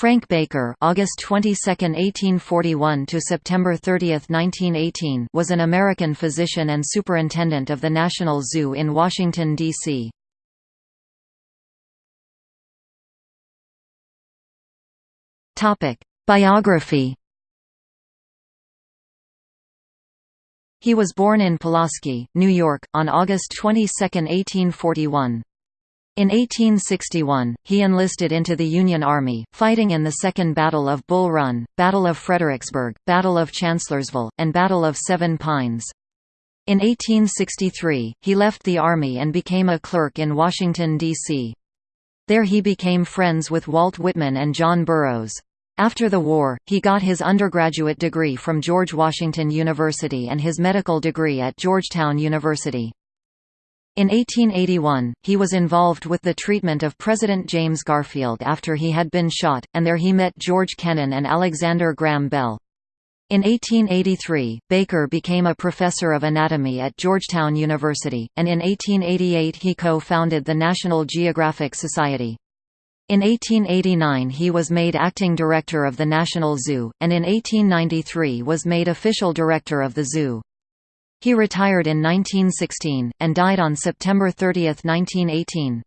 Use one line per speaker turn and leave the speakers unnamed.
Frank Baker August 22, 1841 to September 30, 1918 was an American physician and superintendent of the National Zoo in Washington, D.C. Biography He was born in Pulaski, New York, on August 22, 1841. In 1861, he enlisted into the Union Army, fighting in the Second Battle of Bull Run, Battle of Fredericksburg, Battle of Chancellorsville, and Battle of Seven Pines. In 1863, he left the Army and became a clerk in Washington, D.C. There he became friends with Walt Whitman and John Burroughs. After the war, he got his undergraduate degree from George Washington University and his medical degree at Georgetown University. In 1881, he was involved with the treatment of President James Garfield after he had been shot, and there he met George Kennan and Alexander Graham Bell. In 1883, Baker became a professor of anatomy at Georgetown University, and in 1888 he co-founded the National Geographic Society. In 1889 he was made acting director of the National Zoo, and in 1893 was made official director of the zoo. He retired in 1916, and died on September 30, 1918.